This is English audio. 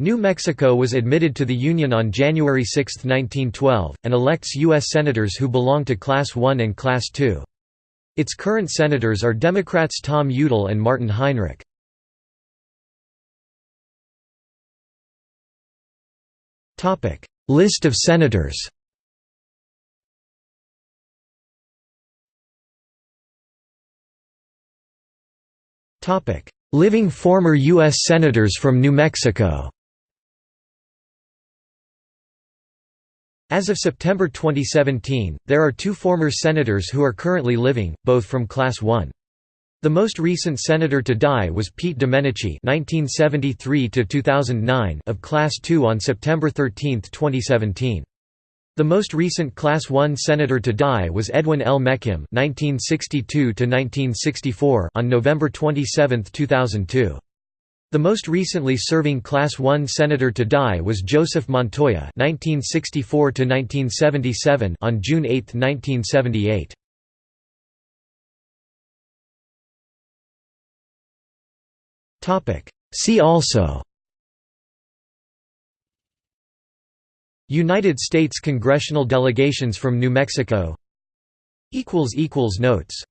New Mexico was admitted to the Union on January 6, 1912, and elects U.S. Senators who belong to Class I and Class II. Its current senators are Democrats Tom Udall and Martin Heinrich. List of senators Living former U.S. Senators from New Mexico As of September 2017, there are two former senators who are currently living, both from Class 1. The most recent senator to die was Pete Domenici (1973–2009) of Class 2 on September 13, 2017. The most recent Class 1 senator to die was Edwin L. Mechem (1962–1964) on November 27, 2002. The most recently serving Class I senator to die was Joseph Montoya (1964–1977) on June 8, 1978. Topic. See also. United States congressional delegations from New Mexico. Notes